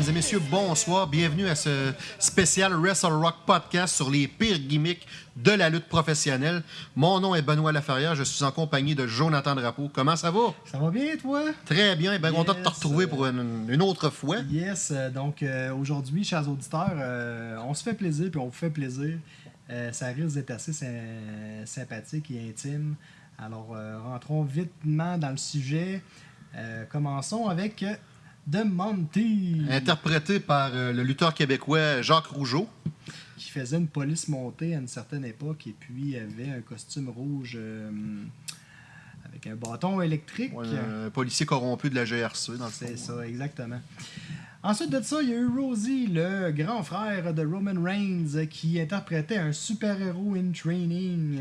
Mesdames et messieurs, bonsoir. Bienvenue à ce spécial Wrestle Rock podcast sur les pires gimmicks de la lutte professionnelle. Mon nom est Benoît Laferrière. Je suis en compagnie de Jonathan Drapeau. Comment ça va? Ça va bien, toi? Très bien. Bien content de te Yes, retrouver pour une, une autre fois. Yes, euh, donc euh, aujourd'hui, chers auditeurs, euh, on se fait plaisir, puis on vous fait plaisir. Euh, ça risque d'être assez sy- sympathique et intime. Alors, rentrons vitement dans le sujet. Commençons avec The Monty, Interprété par euh, le lutteur québécois Jacques Rougeau. qui faisait une police montée à une certaine époque, et puis avait un costume rouge euh, avec un bâton électrique. Ouais, un policier corrompu de la GRC, dans le. C'est ça, exactement. Ensuite de ça, il y a eu Rosie, le grand frère de Roman Reigns, qui interprétait un super-héros in training.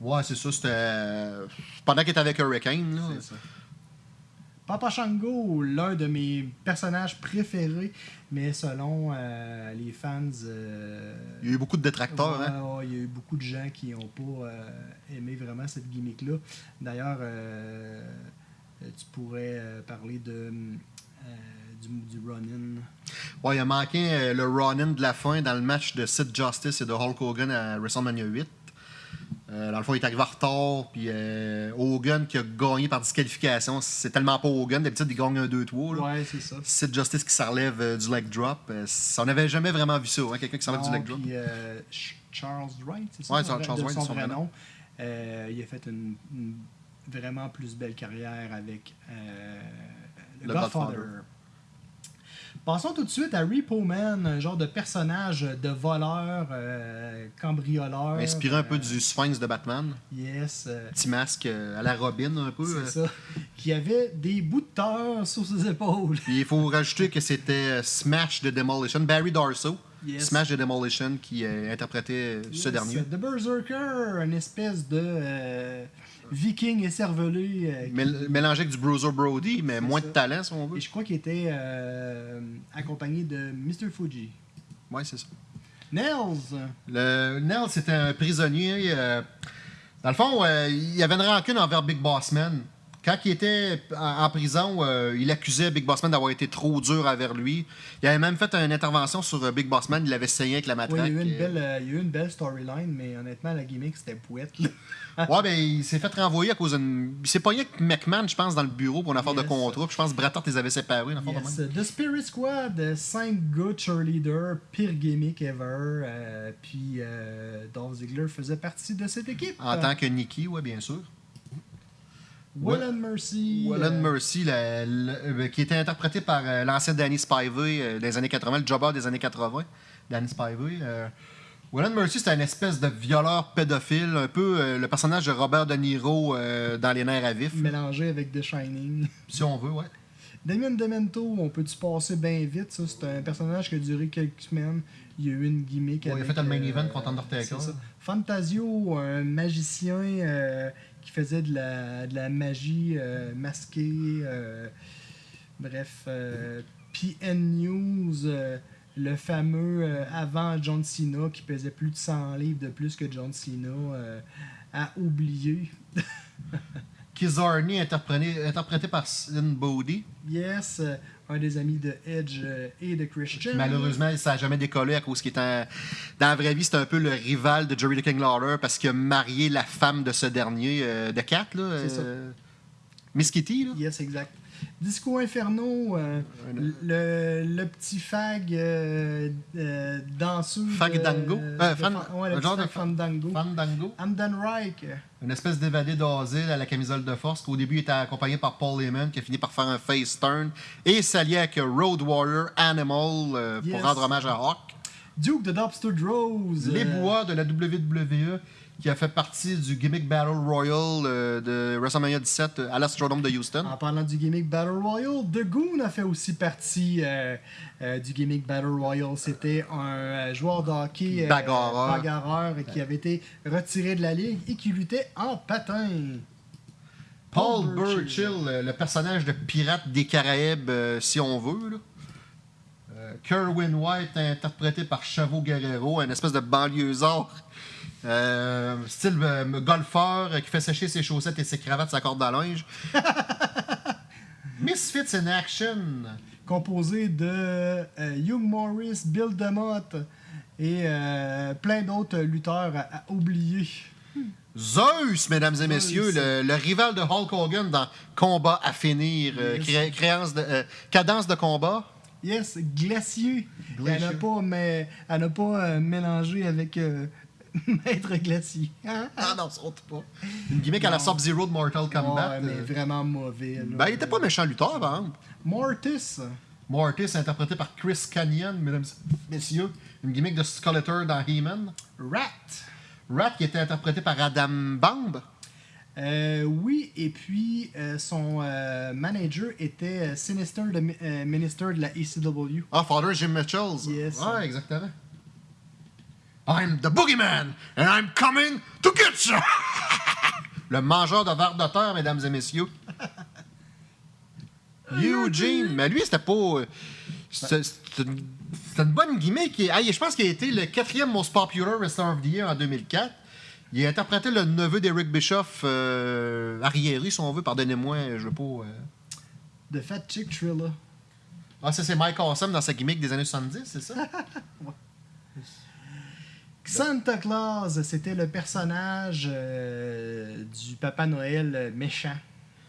Ouais, c'est ça. C'était euh, pendant qu'il était avec Hurricane. là. C'est ça. Papa Shango, l'un de mes personnages préférés, mais selon euh, les fans, euh, Il y a eu beaucoup de détracteurs. ouais, hein. ouais, il y a eu beaucoup de gens qui n'ont pas euh, aimé vraiment cette gimmick-là. D'ailleurs, tu pourrais parler de du, du run-in. Ouais, il a manqué le run-in de la fin dans le match de Sid Justice et de Hulk Hogan à WrestleMania 8. Euh, dans le fond, il est arrivé en retard, puis euh, Hogan qui a gagné par disqualification. C'est tellement pas Hogan, d'habitude il gagne un 2-3. là. Ouais, c'est ça. Sid Justice qui se relève euh, du leg drop. On n'avait jamais vraiment vu ça, hein, quelqu'un qui s'enlève du leg drop. puis, Charles Wright, c'est ça? Ouais, son Charles- Wright, son c'est son vrai nom. Il a fait une, une vraiment plus belle carrière avec le, Le Godfather. Godfather. Passons tout de suite à Repo Man, un genre de personnage de voleur, euh, cambrioleur. Inspiré un peu euh, du Sphinx de Batman. Yes. euh, Petit masque à la Robin, un peu. c'est ça. Qui avait des bouts de terre sur ses épaules. Puis il faut rajouter que c'était Smash de Demolition, Barry Darso. Yes. Smash de Demolition qui interprétait ce dernier. The Berserker, une espèce de euh, viking écervelé. euh, Mél- mélangé avec du Bruiser Brody, mais moins ça. de talent, si on veut. Et je crois qu'il était euh, accompagné de Mr. Fuji. Ouais, c'est ça. Nels! Le Nell, c'était un prisonnier. euh, dans le fond, euh, il y avait une rancune envers Big Boss Man. Quand il était en, en prison, euh, il accusait Big Boss Man d'avoir été trop dur envers lui. Il avait même fait une intervention sur euh, Big Boss Man. Il l'avait saigné avec la Ouais, matraque. il, y a eu une euh. belle, euh, il y a eu une belle storyline, mais honnêtement, la gimmick, c'était pouette. là. Ouais, ben, il s'est fait renvoyer à cause d'une. Il s'est pogné avec McMahon, je pense, dans le bureau pour une affaire de contrat. Puis je pense que Bret Hart les avait séparés. de même. The Spirit Squad, 5 gars cheerleaders, pire gimmick ever. euh, puis euh, Dolph Ziggler faisait partie de cette équipe. En tant que Nikki, ouais, bien sûr. Will and Mercy. Wallen euh, Mercy, la- la- euh, qui était interprété par euh, l'ancien Danny Spivey des années 80, le jobber des années 80, Danny Spivey. Euh, Wallen Mercy, c'était une espèce de violeur pédophile, un peu le personnage de Robert De Niro dans Les Nerfs à vif, mélangé avec The Shining. si on veut, ouais. Damien Demento, on peut-tu passer bien vite? Ça, c'est un personnage qui a duré quelques semaines. Il y a eu une gimmick. Ouais, il a avec, fait le main euh, event contre Undertaker. Fantasio, un magicien euh, qui faisait de la, de la magie euh, masquée. euh, bref, euh, PN News, le fameux avant John Cena qui pesait plus de 100 livres de plus que John Cena, euh, à Kizarny, interprété, interprété par Sin Bodhi. Yes, euh, un des amis de Edge euh, et de Christian. Malheureusement, ça n'a jamais décollé à cause qu'il était. en- Dans la vraie vie, c'était un peu le rival de Jerry the King Lawler parce qu'il a marié la femme de ce dernier, euh, de Cat, là. C'est ça. euh, Kitty, là? Yes, exact. Disco Inferno, euh, le, le petit fag euh, euh, danseux. Fag dango? Euh, fan- fan- ouais, le un genre de fandango. Fandango. Amdan Reich. Une espèce d'évadé d'asile à la camisole de force qu'au début était accompagné par Paul Heyman qui a fini par faire un face turn et s'allier avec Road Warrior Animal euh, pour rendre hommage à Hawk. Duke de Dobster Drows. Les bois de la WWE qui a fait partie du gimmick Battle Royal euh, de WrestleMania 17 à l'Astrodome de Houston. En parlant du gimmick Battle Royale, The Goon a fait aussi partie euh, euh, du gimmick Battle Royale. C'était un euh, joueur de hockey euh, Bagarreur. bagarreur qui avait été retiré de la ligue et qui luttait en patin. Paul Paul Burchill. Burchill, euh, le personnage de pirate des Caraïbes, euh, si on veut. Là. Euh, Kerwin White, interprété par Chavo Guerrero, un espèce de banlieusard. Euh, style euh, golfeur euh, qui fait sécher ses chaussettes et ses cravates, sa corde à linge. Misfits in Action, composé de Hugh Morris, Bill DeMott et plein d'autres lutteurs à, à oublier. Zeus, mesdames et messieurs, le, le rival de Hulk Hogan dans Combat à finir, Yes. cré- créance de, cadence de combat. Yes, Glacier. Elle n'a pas, mais, elle n'a pas mélangé avec Maître Glacier. Ah non, saute pas. Une gimmick à la. Sub-Zero de Mortal Kombat. Ouais, mais euh, vraiment mauvais. là. ben, il était pas méchant lutteur, par exemple. Mortis. Mortis, interprété par Chris Canyon, mesdames et messieurs. Une gimmick de Skeletor dans He-Man. Rat. Rat, qui était interprété par Adam Bomb. Euh, oui, et puis euh, son euh, manager était euh, Sinister, le mi- euh, minister de la ECW. Ah, Father Jim Mitchells. Yes. Ouais, exactement. I'm the boogeyman, and I'm coming to get you! Le mangeur de verre de terre, mesdames et messieurs. Eugene. Mais lui, c'était pas. euh, C'était une, bonne gimmick. Hey, je pense qu'il a été le quatrième most popular wrestler of the year en 2004. Il a interprété le neveu d'Eric Bischoff, euh, arriéré, si on veut. Pardonnez-moi, je veux pas. euh. The Fat Chick Thriller. Ah, ça, c'est Mike Awesome dans sa gimmick des années 70, c'est ça? Santa Claus, c'était le personnage euh, du Papa Noël euh, méchant.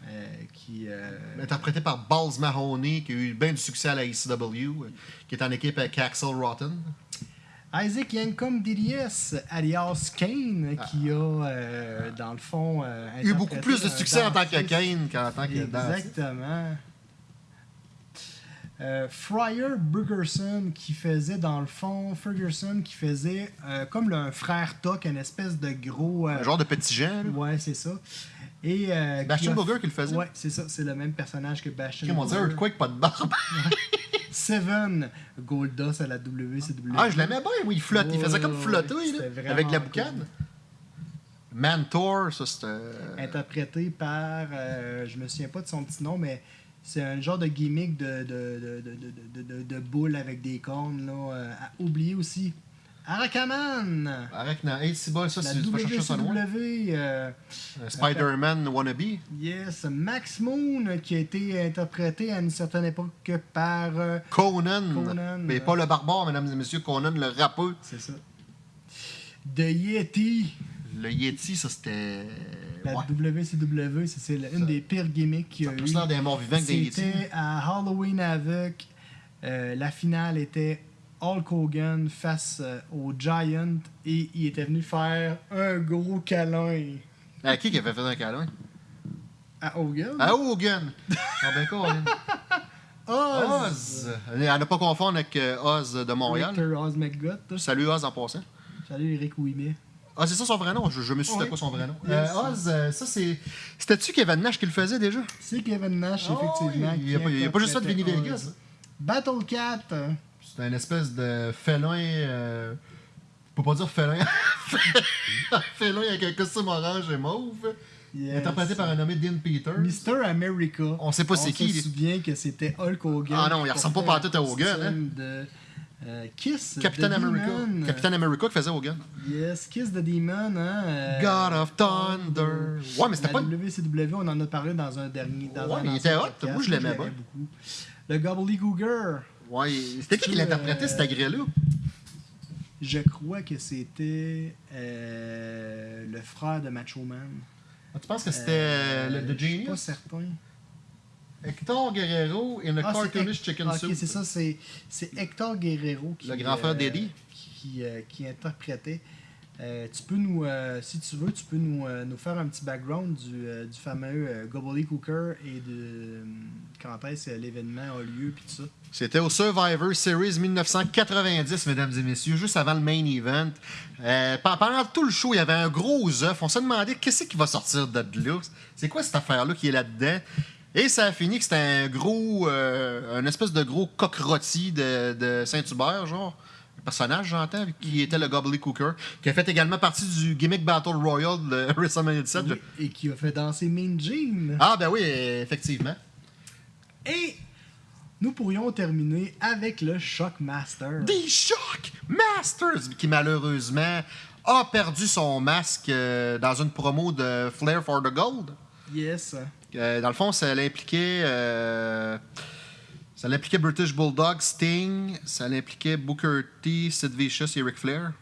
euh, qui, euh, interprété par Balls Mahoney, qui a eu bien du succès à la ECW, qui est en équipe avec Axel Rotten. Isaac Yankum DDS, alias Kane, qui a, dans le fond, eu beaucoup plus de succès en tant que. Kane qu'en tant que. Exactement. Euh, Friar Burgerson qui faisait dans le fond Ferguson qui faisait euh, comme le- un frère Tuck, une espèce de gros. euh, Un genre de petit Jean. Ouais, c'est ça. Et, Bastion qui a- Booger qui le faisait. Ouais, c'est ça. C'est le même personnage que Bastion. Comme on dit, Booger. Earthquake, pas de barbe. Seven Goldust à la WCW. ah, je l'aimais bien, oui, il flotte. il faisait comme flotter, là, avec la cool. boucane. Mantor, ça, c'était. interprété par, je me souviens pas de son petit nom, mais c'est un genre de gimmick de, de, de, de, boule avec des cornes. Là, euh, à oublier aussi. Arakaman! Na- Hey, c'est bon, ça, c'est vas chercher ça loin. Euh, Spider-Man wannabe. yes, Max Moon, qui a été interprété à une certaine époque par. euh, Conan. Conan, Mais euh. pas le barbare, mesdames et messieurs. Conan, le rappeur. c'est ça. The Yeti. Le Yeti, ça, c'était. La Ouais. WCW, c'est une des pires gimmicks qu'il y a eu. des morts vivants que des. C'était à Halloween Havoc. Euh, la finale était Hulk Hogan face euh, au Giant et il était venu faire un gros câlin À qui qui avait fait un câlin? à Hogan. À Hogan. Ah ben Colin. Oz. Oz. À ne pas confondre avec euh, Oz de Montréal. Victor Oz McGutt. Salut Oz en passant. Salut Eric Ouimet. Ah, c'est ça son vrai nom? Je, je me suis dit c'était quoi son vrai nom? Euh, Oz, euh, ça c'est. C'était-tu Kevin Nash qui le faisait déjà? C'est Kevin Nash, Ah effectivement. oui, il y a pas- a juste ça de Vinny Vegas. Battle Cat. C'est un espèce de félin. Euh... Je peux pas dire félin. félin avec un costume orange et mauve. Yes. Interprété par un nommé Dean Peters. Mr. America. On sait pas c'est qui, On lui. se souvient que c'était Hulk Hogan. Ah non, il ressemble pas pantoute à Hogan, hein. De, euh, Kiss. Captain America. Demon. Captain America qui faisait Hogan. Yes, Kiss the Demon. Hein, euh, God of Thunder. Ouais, mais c'était pas. WCW, on en a parlé dans un dernier. Dans Ouais, un mais il était hot. podcast. Moi, je l'aimais bien. beaucoup. Le Gobbledygooker. Ouais, c'était qui qui l'interprétait, cet agrès-là? Je crois que c'était euh, le frère de Macho Man. Ah, tu penses que c'était Euh, le The Je suis pas Genius? certain. Hector Guerrero in a Ah, cartoonish chicken ah, soup. Ok, c'est ça, c'est c'est Hector Guerrero qui, Le grand frère euh, d'Eddie. qui, euh, qui interprétait. Euh, tu peux nous, euh, si tu veux, tu peux nous, euh, nous faire un petit background du, euh, du fameux euh, Gobbledygooker et de euh, quand est-ce que l'événement a lieu puis tout ça. C'était au Survivor Series 1990, mesdames et messieurs, juste avant le main event. Euh, pe- pendant tout le show, il y avait un gros œuf. On se demandait qu'est-ce qui va sortir de là? C'est quoi cette affaire-là qui est là-dedans? Et ça a fini que c'était un gros, euh, un espèce de gros coq rôti de, de Saint-Hubert, genre. Un personnage, j'entends, qui était le Gobbledygooker, qui a fait également partie du gimmick Battle Royale de WrestleMania 17. Oui, et qui a fait danser Mean Gene. Ah, ben oui, effectivement. Et nous pourrions terminer avec le Shockmaster. The Shock Masters, qui malheureusement a perdu son masque euh, dans une promo de Flair for the Gold. Yes. Euh, dans le fond, ça l'impliquait. euh, Ça l'impliquait British Bulldog, Sting, ça l'impliquait Booker T, Sid Vicious et Ric Flair.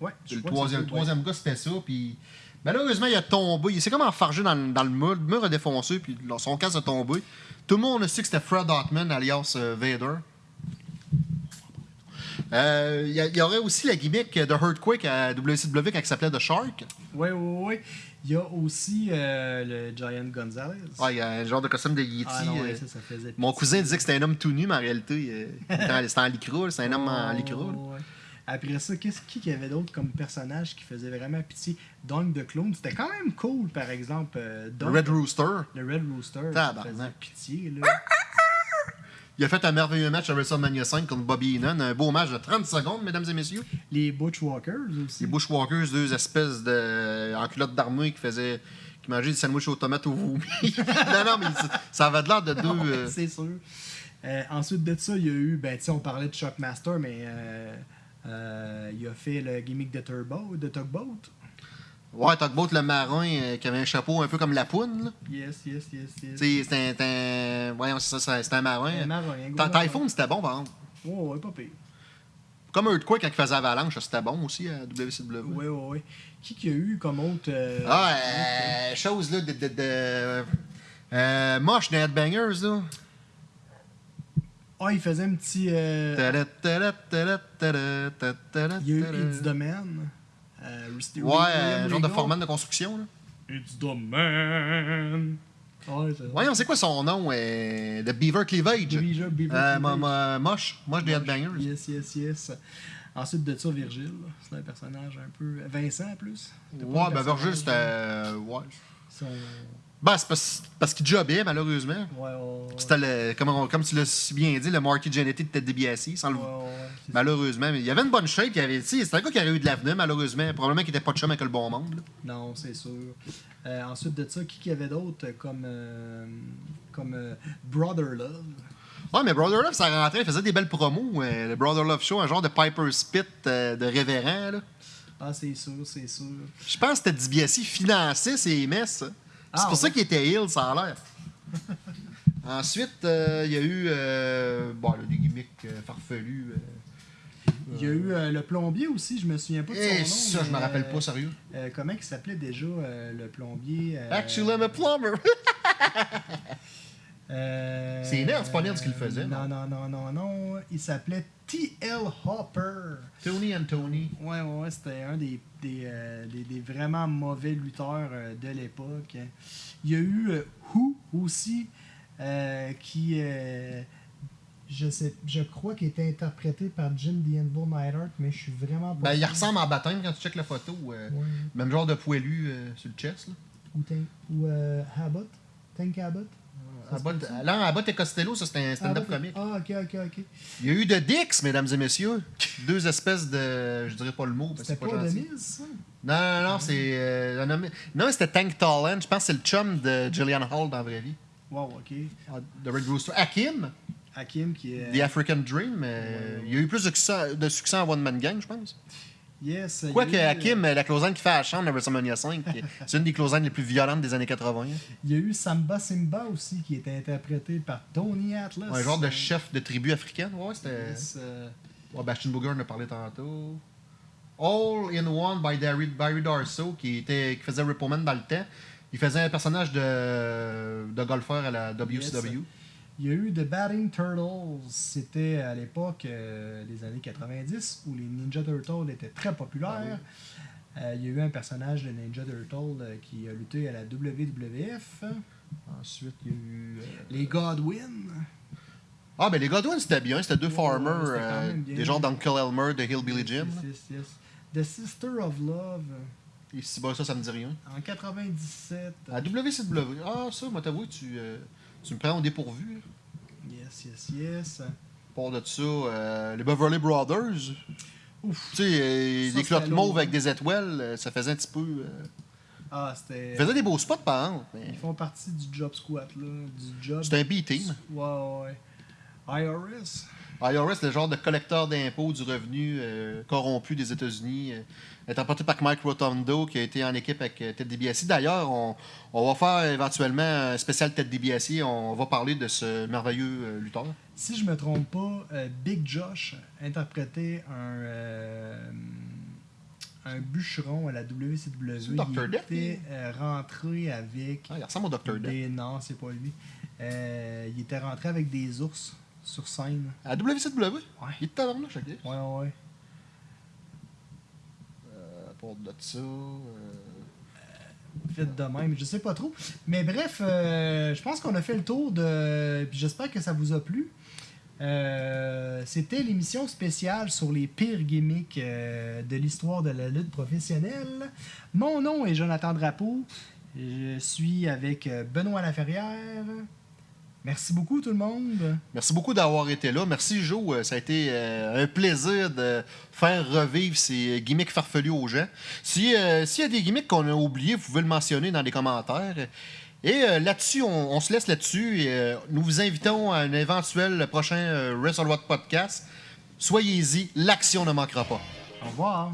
Ouais, Le troisième, le troisième gars, c'était ça. Puis malheureusement, il a tombé. Il s'est comme enfargé dans, le- dans le mur. Le mur a défoncé, puis son casque a tombé. Tout le monde a su que c'était Fred Hartman, alias euh, Vader. Euh, Il y, il y aurait aussi la gimmick de Earthquake à WCW quand il s'appelait The Shark. Ouais, ouais, ouais. Il y a aussi euh, le Giant Gonzalez. Ah, il y a un genre de costume de Yeti. Ah non, ouais, euh, ça, ça faisait Mon cousin disait que c'était un homme tout nu, mais en réalité, euh, c'était en- lycra. C'est un homme en ouais, ouais. Après ça, qu'est-ce qui qu'il y avait d'autre comme personnage qui faisait vraiment pitié? Dunk the Clone, c'était quand même cool, par exemple. euh, Le Red Rooster. le Red Rooster, Tabarnak. faisait pitié, là. Il a fait un merveilleux match à WrestleMania 5 contre Bobby Heenan. Un beau match de 30 secondes, mesdames et messieurs. Les Butchwalkers aussi. Les Bushwalkers, deux espèces de en culotte d'armée qui faisaient qui mangeaient des sandwichs aux tomates au vomi. non, non, mais ça- avait de l'air de deux. Ouais, euh, c'est sûr. Euh, ensuite de ça, il y a eu, ben, tu sais, on parlait de Shockmaster, mais euh, euh, il a fait le gimmick de Turbo, de Tugboat. Ouais, Tugboat le marin euh, qui avait un chapeau un peu comme la poune. là. Yes, yes, yes, yes. Tu sais, C'était un. Voyons, c'est ça, c'est- c'était un marin. Un marin, un gros Ta- marin. Typhoon, c'était bon, par exemple. Ouais, ouais, pas pire. Comme Earthquake quand il faisait Avalanche, c'était bon aussi à WCW. Ouais, ouais, ouais. Qui qu'il y a eu comme autre. euh, Ah, autre, euh, chose? là de. de, de euh, moche des Headbangers, là. Ah, il faisait un petit. euh, il y a eu Man. Euh, Rusty- Ouais, un genre de foreman de construction, là. It's the Man. Ouais, c'est Voyons, c'est quoi son nom euh, De Beaver Cleavage? Beaver- Beaver Euh, Cleavage. mo- mo- moche. Moche des Headbangers. Yes, yes, yes. Ensuite de ça, Virgile. C'est un personnage un peu. Vincent, en plus. Ouais, ben personnage, Virgil, c'était. euh, Ouais. Son... Ben, c'est parce, parce qu'il jobbait, malheureusement. Ouais, ouais, ouais. C'était le. Comme, on- comme tu l'as si bien dit, le Marky Jannetty de Ted DiBiase, sans le. Malheureusement, mais il y avait une bonne shape. Il avait, tu sais, c'était un gars qui aurait eu de l'avenir, malheureusement. Probablement qu'il était pas de chum avec le bon monde. là. Non, c'est sûr. Euh, ensuite de ça, qui qu'il y avait d'autre comme, euh, comme euh, Brother Love? Ouais, mais Brother Love, ça rentrait, il faisait des belles promos. euh, le Brother Love Show, un genre de Piper Spit euh, de révérend. là. Ah, c'est sûr, c'est sûr. Je pense que Ted DiBiase finançait ces messes. Ah, pour ça ouais. qu'il était ill, ça a l'air. Ensuite, euh, il y a eu euh, bon, là, des gimmicks euh, farfelus. euh. Il y a eu le plombier aussi, je me souviens pas de son Eh, nom. ça, je mais, me rappelle pas, sérieux. comment il s'appelait déjà le plombier Actually, I'm a plumber. euh, C'est Nels, c'est pas Nels qui le faisait, Non, non, non, non, non. Il s'appelait T.L. Hopper. Tony and Tony. Ouais, ouais, ouais, c'était un des, des, euh, des- des vraiment mauvais lutteurs euh, de l'époque. Il y a eu Who aussi, qui, je sais, je crois qu'il était interprété par Jim The Anvil Neidhart, mais je suis vraiment pas Ben, il ressemble en baptême quand tu checkes la photo. Ouais. Même genre de poilu sur le chest. Là. Ou, Tank- ou euh, Abbott. Tank Abbott. Se Abbott, peut-tu? là, Abbott et Costello, ça c'était un stand-up Abbott- comique. Ah, ok, ok, ok. Il y a eu de Dix, mesdames et messieurs. Deux espèces de. Je dirais pas le mot, parce que C'était c'est pas gentil. ça? Non, non, non, c'est. euh, Non, c'était Tank Talent. Je pense que c'est le chum de Gillian Hall dans la vraie vie. Wow, ok. Ah, De Red Rooster. Hakim, Hakim qui est. The African Dream. euh, Ouais, ouais. Il y a eu plus de succès, de succès en One Man Gang, je pense. Yes. a Quoique eu, euh, Hakim, la closine qui fait à la chambre de WrestleMania 5, c'est une des closines les plus violentes des années 80. Il y a eu Samba Simba aussi qui était interprété par Tony Atlas. Un genre de chef de tribu africaine. Ouais, c'était. Yes, euh, Ouais, Bastion Booger en a parlé tantôt. All in One by Barry, Barry Darso, qui, était, qui faisait Rippleman dans le temps. Il faisait un personnage de, de golfeur à la WCW. Il y a eu The Batting Turtles. C'était à l'époque euh, des années 90 où les Ninja Turtles étaient très populaires. Euh, il y a eu un personnage de Ninja Turtle euh, qui a lutté à la WWF. Ensuite, il y a eu. euh, Les Godwin. Ah, ben les Godwin, c'était bien. C'était deux Ouais, farmers, euh, des gens d'Uncle Elmer de Hillbilly Jim. Yes, yes, yes. The Sister of Love Et si bah, ça, ça me dit rien. en 97. À WCW. Ah, ça, moi, t'avoue, tu, euh, tu me prends au dépourvu. Yes, yes, yes. Pour de ça, euh, les Beverly Brothers. Ouf. Tu sais, euh, des clottes c'était mauves avec des étoiles, euh, ça faisait un petit peu. euh, Ah, c'était. Ils faisaient des beaux spots, par exemple. mais Ils font partie du job squat, là. Du job. C'était un B-team. Ouais, ouais. IRS. IRS, le genre de collecteur d'impôts du revenu euh, corrompu des États-Unis, euh, interprété par Mike Rotondo, qui a été en équipe avec euh, Ted DiBiase. D'ailleurs, on, on va faire éventuellement un spécial Ted DiBiase. On va parler de ce merveilleux euh, lutteur. si je me trompe pas, euh, Big Josh interprétait un, euh, un bûcheron à la WCW. C'est Dr. Il Death, était euh, rentré avec Ah, il ressemble au Dr. Death. des... Non, c'est pas lui. Il était rentré avec des ours sur scène. À la WCW? Ouais. Il est tabarnouche, ok. Ouais, ouais. Euh, part de ça... euh, Fait de même, je sais pas trop. Mais bref, euh, je pense qu'on a fait le tour de. J'espère que ça vous a plu. Euh, C'était l'émission spéciale sur les pires gimmicks euh, de l'histoire de la lutte professionnelle. Mon nom est Jonathan Drapeau. Je suis avec euh, Benoît Laferrière. Merci beaucoup tout le monde. Merci beaucoup d'avoir été là. Merci, Joe. Euh, Ça a été euh, un plaisir de faire revivre ces gimmicks farfelus aux gens. Si, euh, S'il y a des gimmicks qu'on a oubliés, vous pouvez le mentionner dans les commentaires. Et euh, là-dessus, on, on se laisse là-dessus. Et, euh, nous vous invitons à un éventuel prochain euh, Wrestle podcast. Soyez-y, l'action ne manquera pas. Au revoir.